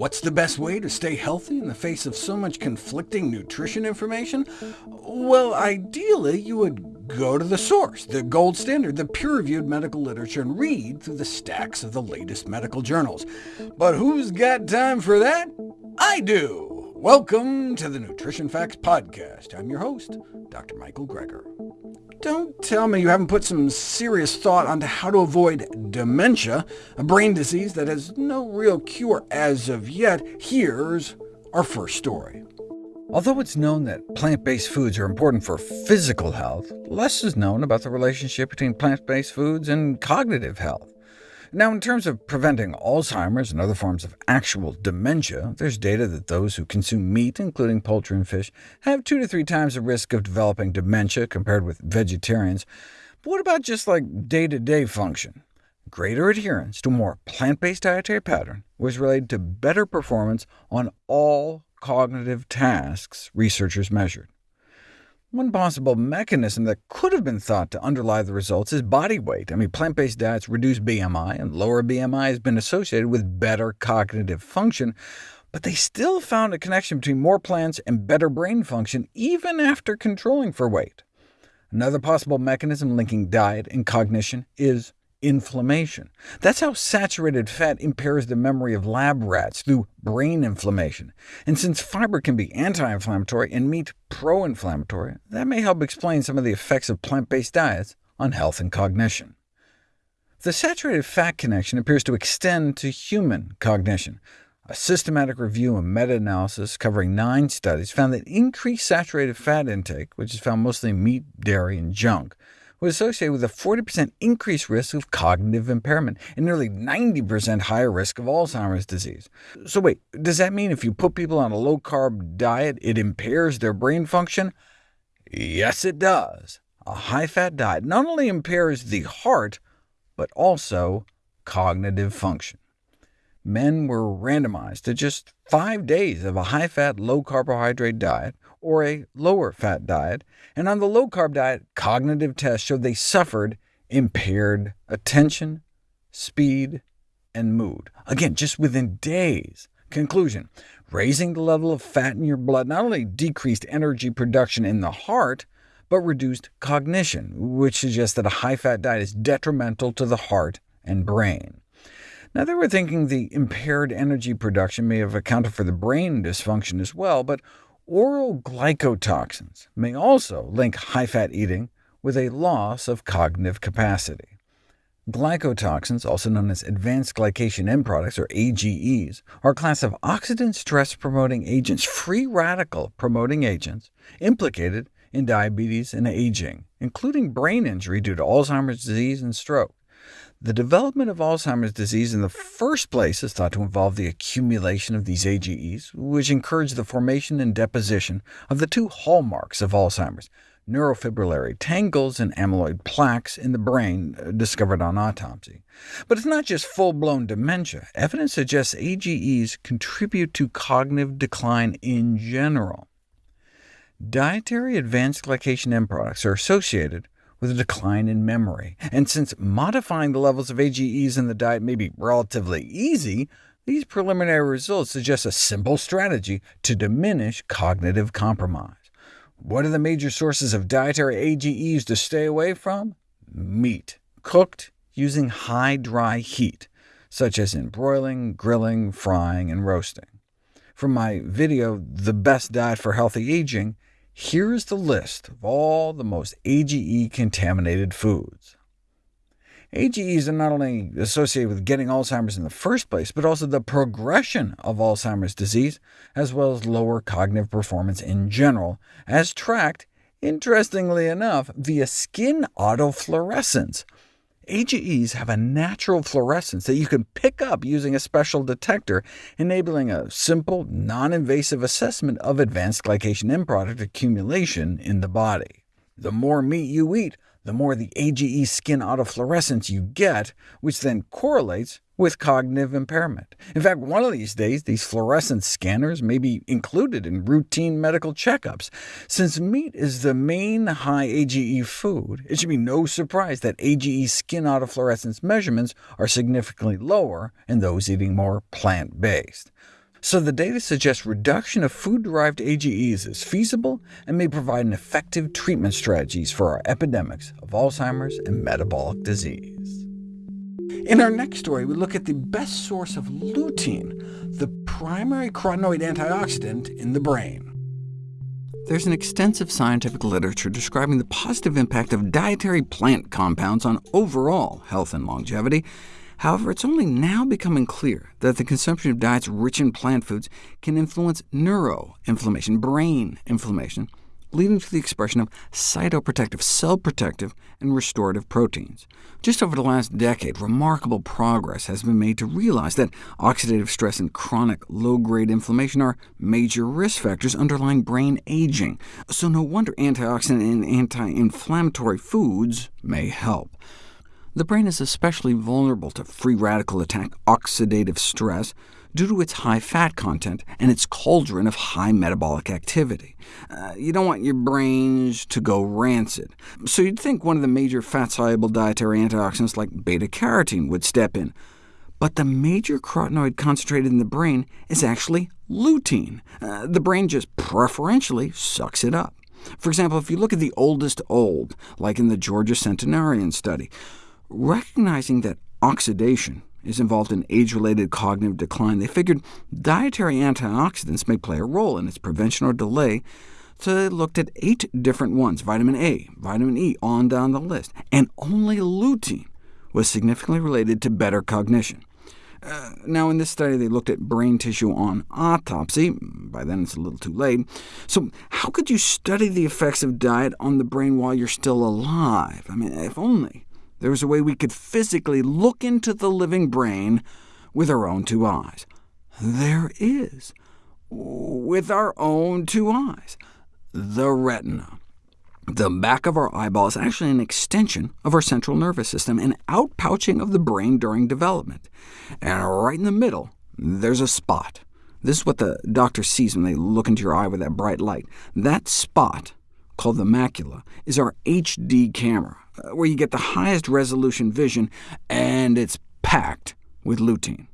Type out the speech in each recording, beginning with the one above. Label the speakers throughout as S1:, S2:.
S1: What's the best way to stay healthy in the face of so much conflicting nutrition information? Well, ideally, you would go to the source, the gold standard, the peer-reviewed medical literature, and read through the stacks of the latest medical journals. But who's got time for that? I do! Welcome to the Nutrition Facts Podcast. I'm your host, Dr. Michael Greger. Don't tell me you haven't put some serious thought onto how to avoid dementia, a brain disease that has no real cure as of yet. Here's our first story. Although it's known that plant-based foods are important for physical health, less is known about the relationship between plant-based foods and cognitive health. Now, in terms of preventing Alzheimer's and other forms of actual dementia, there's data that those who consume meat, including poultry and fish, have two to three times the risk of developing dementia compared with vegetarians. But what about just like day-to-day -day function? Greater adherence to a more plant-based dietary pattern was related to better performance on all cognitive tasks researchers measured. One possible mechanism that could have been thought to underlie the results is body weight. I mean, plant-based diets reduce BMI, and lower BMI has been associated with better cognitive function, but they still found a connection between more plants and better brain function, even after controlling for weight. Another possible mechanism linking diet and cognition is inflammation. That's how saturated fat impairs the memory of lab rats, through brain inflammation. And since fiber can be anti-inflammatory and meat pro-inflammatory, that may help explain some of the effects of plant-based diets on health and cognition. The saturated fat connection appears to extend to human cognition. A systematic review and meta-analysis covering nine studies found that increased saturated fat intake, which is found mostly in meat, dairy, and junk, was associated with a 40% increased risk of cognitive impairment and nearly 90% higher risk of Alzheimer's disease. So wait, does that mean if you put people on a low-carb diet, it impairs their brain function? Yes, it does. A high-fat diet not only impairs the heart, but also cognitive function. Men were randomized to just five days of a high-fat, low-carbohydrate diet, or a lower fat diet, and on the low-carb diet, cognitive tests showed they suffered impaired attention, speed, and mood. Again, just within days. Conclusion, raising the level of fat in your blood not only decreased energy production in the heart, but reduced cognition, which suggests that a high-fat diet is detrimental to the heart and brain. Now, they were thinking the impaired energy production may have accounted for the brain dysfunction as well, but Oral glycotoxins may also link high-fat eating with a loss of cognitive capacity. Glycotoxins, also known as advanced glycation end products, or AGEs, are a class of oxidant stress-promoting agents, free radical-promoting agents, implicated in diabetes and aging, including brain injury due to Alzheimer's disease and stroke. The development of Alzheimer's disease in the first place is thought to involve the accumulation of these AGEs, which encourage the formation and deposition of the two hallmarks of Alzheimer's, neurofibrillary tangles and amyloid plaques in the brain, uh, discovered on autopsy. But it's not just full-blown dementia. Evidence suggests AGEs contribute to cognitive decline in general. Dietary advanced glycation end products are associated with a decline in memory. And since modifying the levels of AGEs in the diet may be relatively easy, these preliminary results suggest a simple strategy to diminish cognitive compromise. What are the major sources of dietary AGEs to stay away from? Meat, cooked using high dry heat, such as in broiling, grilling, frying, and roasting. From my video, The Best Diet for Healthy Aging, here is the list of all the most AGE-contaminated foods. AGEs are not only associated with getting Alzheimer's in the first place, but also the progression of Alzheimer's disease, as well as lower cognitive performance in general, as tracked, interestingly enough, via skin autofluorescence, AGEs have a natural fluorescence that you can pick up using a special detector, enabling a simple, non-invasive assessment of advanced glycation end product accumulation in the body. The more meat you eat, the more the AGE skin autofluorescence you get, which then correlates with cognitive impairment. In fact, one of these days, these fluorescent scanners may be included in routine medical checkups. Since meat is the main high AGE food, it should be no surprise that AGE skin autofluorescence measurements are significantly lower in those eating more plant-based. So the data suggests reduction of food-derived AGEs is feasible and may provide an effective treatment strategies for our epidemics of Alzheimer's and metabolic disease. In our next story, we look at the best source of lutein, the primary carotenoid antioxidant in the brain. There's an extensive scientific literature describing the positive impact of dietary plant compounds on overall health and longevity. However, it's only now becoming clear that the consumption of diets rich in plant foods can influence neuroinflammation, brain inflammation, leading to the expression of cytoprotective, cell-protective, and restorative proteins. Just over the last decade, remarkable progress has been made to realize that oxidative stress and chronic low-grade inflammation are major risk factors underlying brain aging, so no wonder antioxidant and anti-inflammatory foods may help. The brain is especially vulnerable to free radical attack, oxidative stress, due to its high fat content and its cauldron of high metabolic activity. Uh, you don't want your brains to go rancid, so you'd think one of the major fat-soluble dietary antioxidants like beta-carotene would step in. But the major carotenoid concentrated in the brain is actually lutein. Uh, the brain just preferentially sucks it up. For example, if you look at the oldest old, like in the Georgia Centenarian study, recognizing that oxidation is involved in age-related cognitive decline, they figured dietary antioxidants may play a role in its prevention or delay, so they looked at eight different ones, vitamin A, vitamin E, on down the list, and only lutein was significantly related to better cognition. Uh, now, in this study, they looked at brain tissue on autopsy. By then, it's a little too late. So how could you study the effects of diet on the brain while you're still alive? I mean, if only there was a way we could physically look into the living brain with our own two eyes. There is, with our own two eyes, the retina. The back of our eyeball is actually an extension of our central nervous system, an outpouching of the brain during development. And right in the middle, there's a spot. This is what the doctor sees when they look into your eye with that bright light. That spot, called the macula, is our HD camera. Uh, where you get the highest resolution vision, and it's packed with lutein.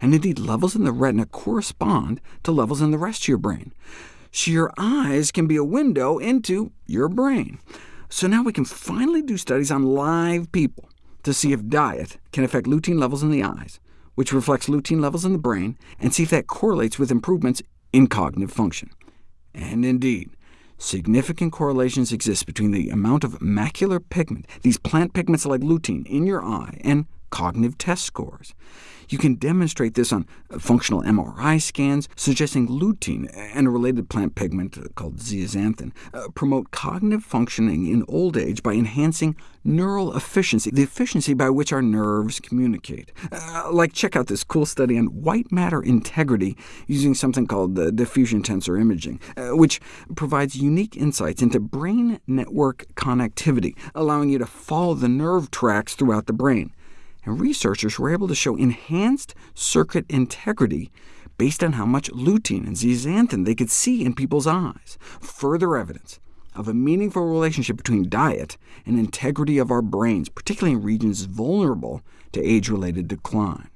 S1: And indeed, levels in the retina correspond to levels in the rest of your brain. So your eyes can be a window into your brain. So now we can finally do studies on live people to see if diet can affect lutein levels in the eyes, which reflects lutein levels in the brain, and see if that correlates with improvements in cognitive function. And indeed, Significant correlations exist between the amount of macular pigment, these plant pigments like lutein, in your eye, and cognitive test scores. You can demonstrate this on uh, functional MRI scans, suggesting lutein and a related plant pigment uh, called zeaxanthin uh, promote cognitive functioning in old age by enhancing neural efficiency, the efficiency by which our nerves communicate. Uh, like check out this cool study on white matter integrity using something called the diffusion tensor imaging, uh, which provides unique insights into brain network connectivity, allowing you to follow the nerve tracks throughout the brain and researchers were able to show enhanced circuit integrity based on how much lutein and zeaxanthin they could see in people's eyes, further evidence of a meaningful relationship between diet and integrity of our brains, particularly in regions vulnerable to age-related decline.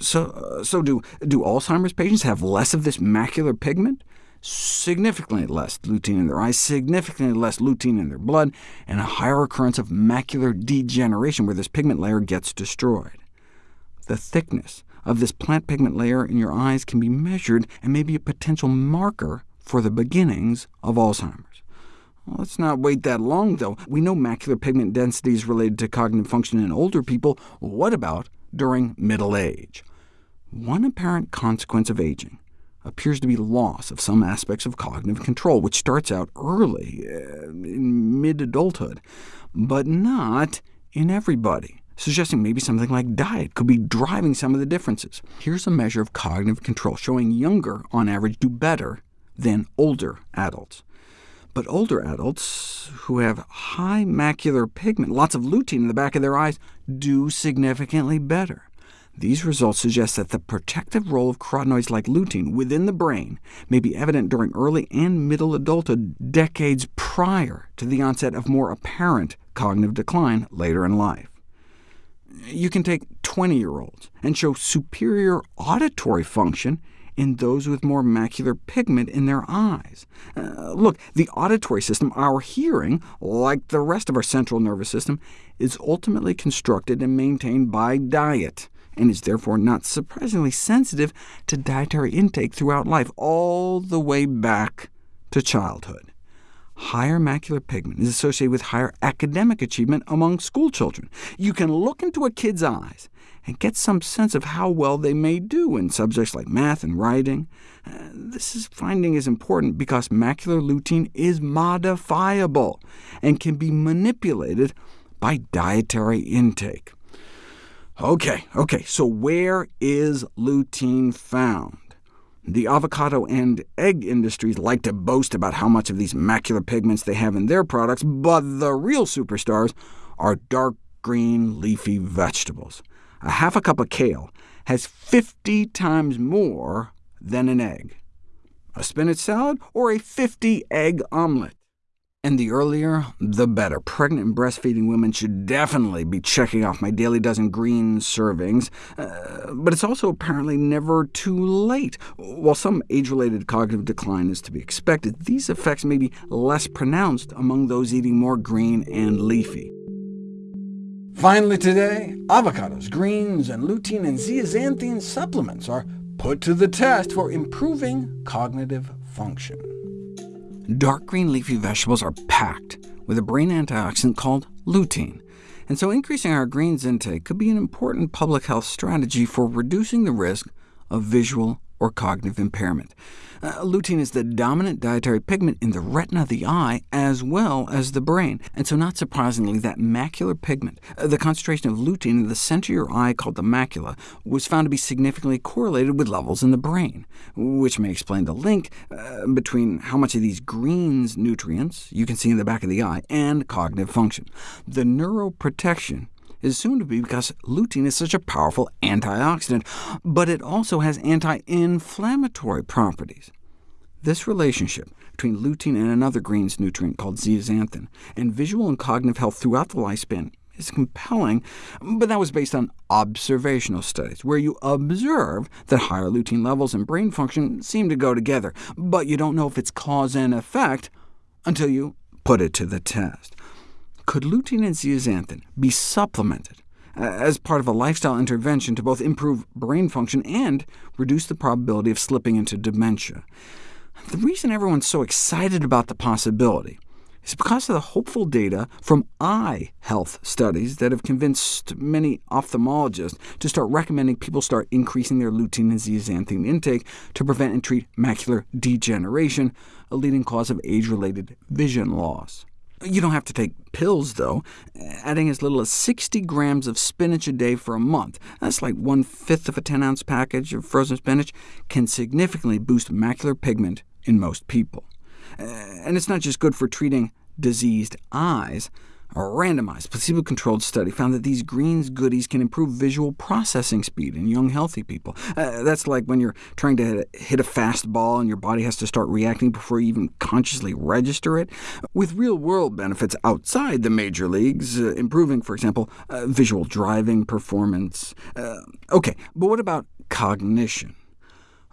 S1: So, uh, so do, do Alzheimer's patients have less of this macular pigment? significantly less lutein in their eyes, significantly less lutein in their blood, and a higher occurrence of macular degeneration where this pigment layer gets destroyed. The thickness of this plant pigment layer in your eyes can be measured and may be a potential marker for the beginnings of Alzheimer's. Well, let's not wait that long, though. We know macular pigment density is related to cognitive function in older people. What about during middle age? One apparent consequence of aging appears to be loss of some aspects of cognitive control, which starts out early, uh, in mid-adulthood, but not in everybody, suggesting maybe something like diet could be driving some of the differences. Here's a measure of cognitive control showing younger, on average, do better than older adults. But older adults who have high macular pigment, lots of lutein in the back of their eyes, do significantly better. These results suggest that the protective role of carotenoids like lutein within the brain may be evident during early and middle adulthood decades prior to the onset of more apparent cognitive decline later in life. You can take 20-year-olds and show superior auditory function in those with more macular pigment in their eyes. Uh, look, the auditory system, our hearing, like the rest of our central nervous system, is ultimately constructed and maintained by diet and is therefore not surprisingly sensitive to dietary intake throughout life, all the way back to childhood. Higher macular pigment is associated with higher academic achievement among schoolchildren. You can look into a kid's eyes and get some sense of how well they may do in subjects like math and writing. Uh, this is, finding is important because macular lutein is modifiable and can be manipulated by dietary intake. OK, OK, so where is lutein found? The avocado and egg industries like to boast about how much of these macular pigments they have in their products, but the real superstars are dark green leafy vegetables. A half a cup of kale has 50 times more than an egg. A spinach salad or a 50-egg omelet and the earlier, the better. Pregnant and breastfeeding women should definitely be checking off my daily dozen green servings, uh, but it's also apparently never too late. While some age-related cognitive decline is to be expected, these effects may be less pronounced among those eating more green and leafy. Finally today, avocados, greens, and lutein and zeaxanthin supplements are put to the test for improving cognitive function. Dark green leafy vegetables are packed with a brain antioxidant called lutein, and so increasing our greens intake could be an important public health strategy for reducing the risk of visual or cognitive impairment. Uh, lutein is the dominant dietary pigment in the retina of the eye as well as the brain, and so not surprisingly, that macular pigment, uh, the concentration of lutein in the center of your eye called the macula, was found to be significantly correlated with levels in the brain, which may explain the link uh, between how much of these greens nutrients you can see in the back of the eye and cognitive function. The neuroprotection is soon to be because lutein is such a powerful antioxidant, but it also has anti-inflammatory properties. This relationship between lutein and another greens nutrient called zeaxanthin, and visual and cognitive health throughout the lifespan is compelling, but that was based on observational studies, where you observe that higher lutein levels and brain function seem to go together, but you don't know if it's cause and effect until you put it to the test. Could lutein and zeaxanthin be supplemented uh, as part of a lifestyle intervention to both improve brain function and reduce the probability of slipping into dementia? The reason everyone's so excited about the possibility is because of the hopeful data from eye health studies that have convinced many ophthalmologists to start recommending people start increasing their lutein and zeaxanthin intake to prevent and treat macular degeneration, a leading cause of age-related vision loss. You don't have to take pills, though, adding as little as 60 grams of spinach a day for a month. That's like one-fifth of a 10-ounce package of frozen spinach, can significantly boost macular pigment in most people. Uh, and it's not just good for treating diseased eyes. A randomized, placebo-controlled study found that these greens goodies can improve visual processing speed in young, healthy people. Uh, that's like when you're trying to hit a fastball and your body has to start reacting before you even consciously register it. With real-world benefits outside the major leagues, uh, improving, for example, uh, visual driving performance. Uh, OK, but what about cognition?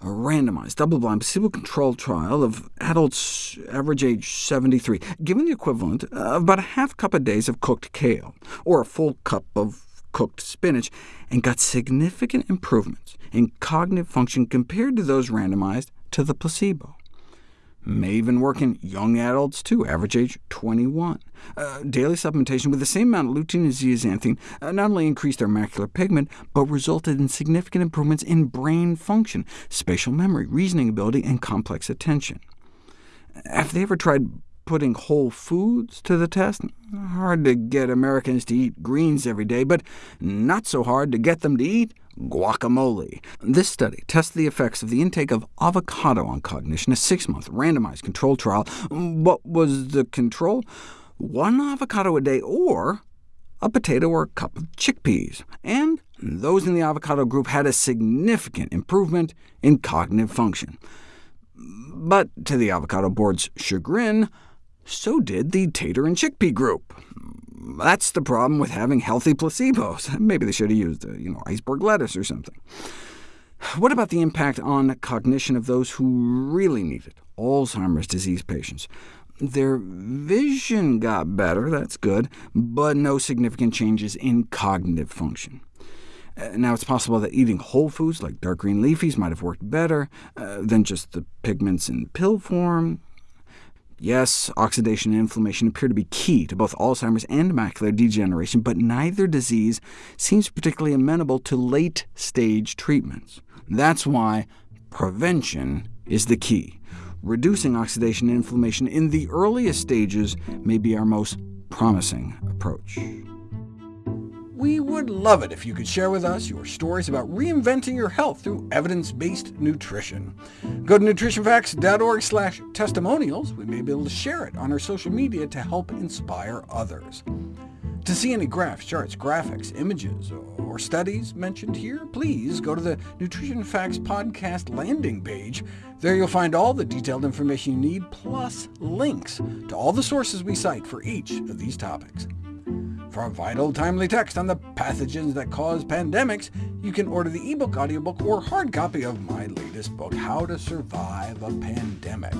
S1: a randomized, double-blind, placebo-controlled trial of adults average age 73, given the equivalent of about a half cup a day of cooked kale, or a full cup of cooked spinach, and got significant improvements in cognitive function compared to those randomized to the placebo may even work in young adults too, average age 21. Uh, daily supplementation with the same amount of lutein and zeaxanthin uh, not only increased their macular pigment, but resulted in significant improvements in brain function, spatial memory, reasoning ability, and complex attention. Have they ever tried putting whole foods to the test? Hard to get Americans to eat greens every day, but not so hard to get them to eat guacamole. This study tested the effects of the intake of avocado on cognition, a six-month randomized control trial. What was the control? One avocado a day, or a potato or a cup of chickpeas, and those in the avocado group had a significant improvement in cognitive function. But to the avocado board's chagrin, so did the tater and chickpea group. That's the problem with having healthy placebos. Maybe they should have used uh, you know, iceberg lettuce or something. What about the impact on cognition of those who really need it, Alzheimer's disease patients? Their vision got better, that's good, but no significant changes in cognitive function. Uh, now, it's possible that eating whole foods like dark green leafies might have worked better uh, than just the pigments in pill form. Yes, oxidation and inflammation appear to be key to both Alzheimer's and macular degeneration, but neither disease seems particularly amenable to late-stage treatments. That's why prevention is the key. Reducing oxidation and inflammation in the earliest stages may be our most promising approach. We would love it if you could share with us your stories about reinventing your health through evidence-based nutrition. Go to nutritionfacts.org slash testimonials. We may be able to share it on our social media to help inspire others. To see any graphs, charts, graphics, images, or studies mentioned here, please go to the Nutrition Facts Podcast landing page. There you'll find all the detailed information you need, plus links to all the sources we cite for each of these topics. For vital, timely text on the pathogens that cause pandemics, you can order the ebook, audiobook, or hard copy of my latest book, How to Survive a Pandemic.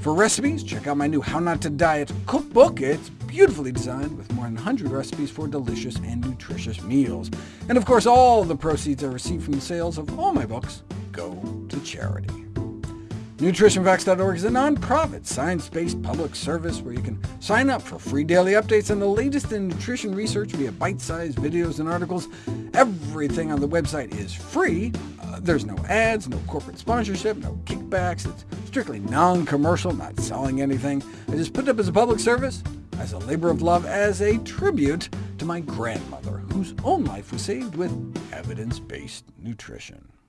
S1: For recipes, check out my new How Not to Diet cookbook. It's beautifully designed with more than 100 recipes for delicious and nutritious meals. And of course, all the proceeds I receive from the sales of all my books go to charity. NutritionFacts.org is a nonprofit, science-based public service where you can sign up for free daily updates on the latest in nutrition research via bite-sized videos and articles. Everything on the website is free. Uh, there's no ads, no corporate sponsorship, no kickbacks. It's strictly non-commercial, not selling anything. I just put it up as a public service, as a labor of love, as a tribute to my grandmother, whose own life was saved with evidence-based nutrition.